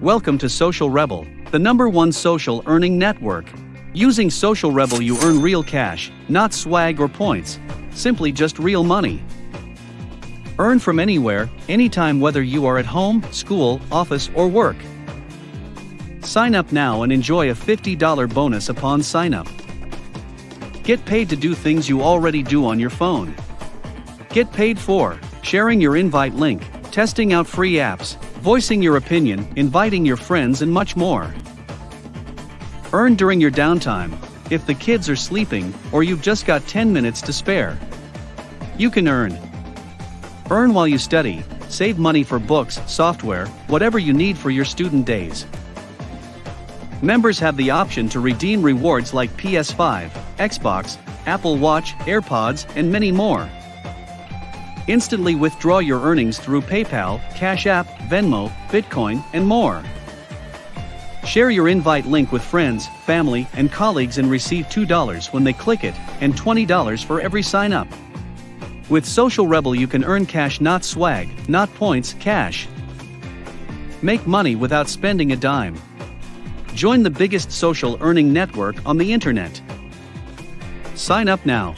Welcome to Social Rebel, the number one social earning network. Using Social Rebel, you earn real cash, not swag or points, simply just real money. Earn from anywhere, anytime, whether you are at home, school, office, or work. Sign up now and enjoy a $50 bonus upon sign up. Get paid to do things you already do on your phone. Get paid for sharing your invite link, testing out free apps, voicing your opinion, inviting your friends, and much more. Earn during your downtime, if the kids are sleeping, or you've just got 10 minutes to spare. You can earn. Earn while you study, save money for books, software, whatever you need for your student days. Members have the option to redeem rewards like PS5, Xbox, Apple Watch, AirPods, and many more. Instantly withdraw your earnings through PayPal, Cash App, Venmo, Bitcoin, and more. Share your invite link with friends, family, and colleagues and receive $2 when they click it, and $20 for every sign up. With Social Rebel, you can earn cash, not swag, not points, cash. Make money without spending a dime. Join the biggest social earning network on the internet. Sign up now.